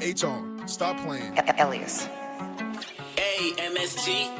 HR. Stop playing. Elias. A-M-S-G.